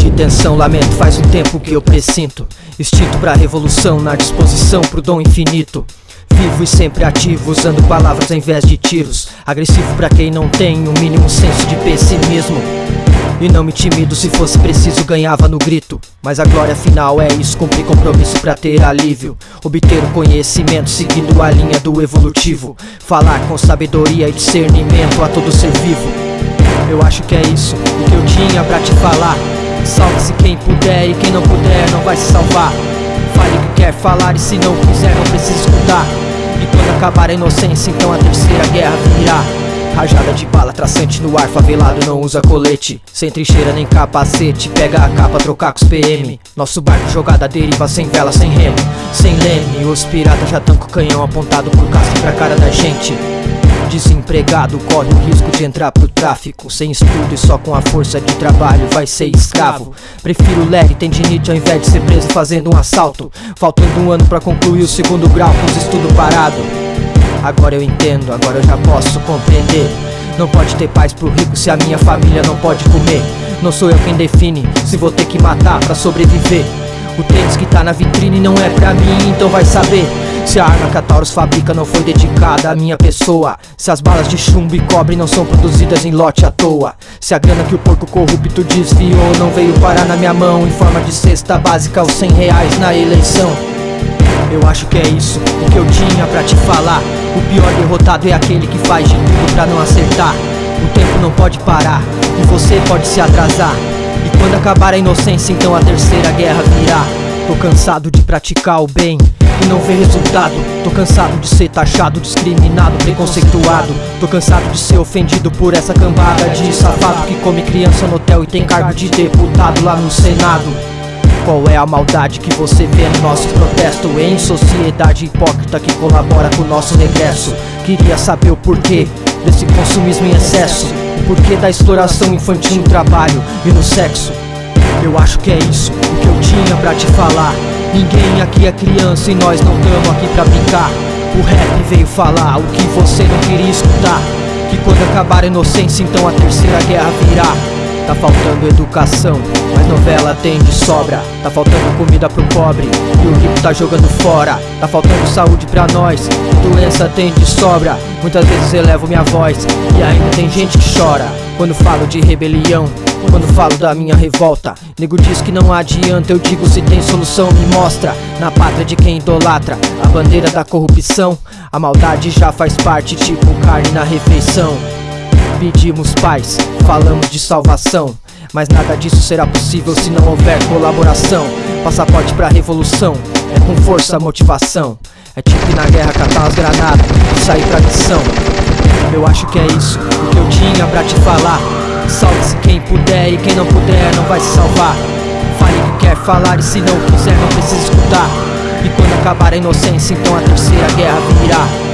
intenção, lamento, faz um tempo que eu presinto. Instinto pra revolução, na disposição pro dom infinito. Vivo e sempre ativo, usando palavras ao invés de tiros. Agressivo pra quem não tem o mínimo senso de pessimismo. E não me intimido, se fosse preciso ganhava no grito. Mas a glória final é isso, cumprir compromisso pra ter alívio. Obter o conhecimento seguindo a linha do evolutivo. Falar com sabedoria e discernimento a todo ser vivo. Eu acho que é isso, o que eu tinha pra te falar Salve-se quem puder e quem não puder não vai se salvar. Fale o que quer falar e se não quiser não precisa escutar. E quando acabar a inocência então a terceira guerra virá. Rajada de bala traçante no ar, favelado não usa colete. Sem trincheira nem capacete, pega a capa, trocar com os PM Nosso barco jogada deriva sem vela, sem remo, sem leme Os piratas já tão com o canhão apontado por casco pra cara da gente Desempregado corre o risco de entrar pro tráfico. Sem estudo e só com a força de trabalho vai ser escravo. Prefiro ler tendinite ao invés de ser preso fazendo um assalto. Faltando um ano pra concluir o segundo grau com os estudos parados. Agora eu entendo, agora eu já posso compreender. Não pode ter paz pro rico se a minha família não pode comer. Não sou eu quem define se vou ter que matar pra sobreviver. O tênis que tá na vitrine não é pra mim, então vai saber se a arma que a Taurus fabrica não foi dedicada à minha pessoa. Se as balas de chumbo e cobre não são produzidas em lote à toa. Se a grana que o porco corrupto desviou não veio parar na minha mão Em forma de cesta básica os 100 reais na eleição. Eu acho que é isso, o que eu tinha pra te falar. O pior derrotado é aquele que faz de tudo pra não acertar. O tempo não pode parar, e você pode se atrasar. E quando acabar a inocência, então a terceira guerra virá. Tô cansado de praticar o bem e não ver resultado. Tô cansado de ser taxado, discriminado, preconceituado. Tô cansado de ser ofendido por essa cambada de safado Que come criança no hotel e tem cargo de deputado lá no Senado. Qual é a maldade que você vê no nosso protesto? Em sociedade hipócrita que colabora com o nosso regresso. Queria saber o porquê desse consumismo em excesso. O porquê da exploração infantil no trabalho e no sexo. Eu acho que é isso o que eu tinha pra te falar Ninguém aqui é criança e nós não tamo aqui pra brincar. O rap veio falar o que você não queria escutar. Que quando acabar a inocência então a terceira guerra virá. Tá faltando educação, mas novela tem de sobra. Tá faltando comida pro pobre, e o rico tá jogando fora. Tá faltando saúde pra nós, doença tem de sobra. Muitas vezes elevo minha voz, e ainda tem gente que chora. Quando falo de rebelião, quando falo da minha revolta Nego diz que não adianta, eu digo se tem solução me mostra. Na pátria de quem idolatra, a bandeira da corrupção. A maldade já faz parte, tipo carne na refeição. Pedimos paz, falamos de salvação. Mas nada disso será possível se não houver colaboração. Passaporte pra revolução, é com força, motivação. É tipo na guerra catar as granadas e sair pra missão. Eu acho que é isso, o que eu tinha pra te falar Salve-se quem puder e quem não puder não vai se salvar. Fale o que quer falar e se não quiser não precisa escutar. E quando acabar a inocência então a terceira guerra virá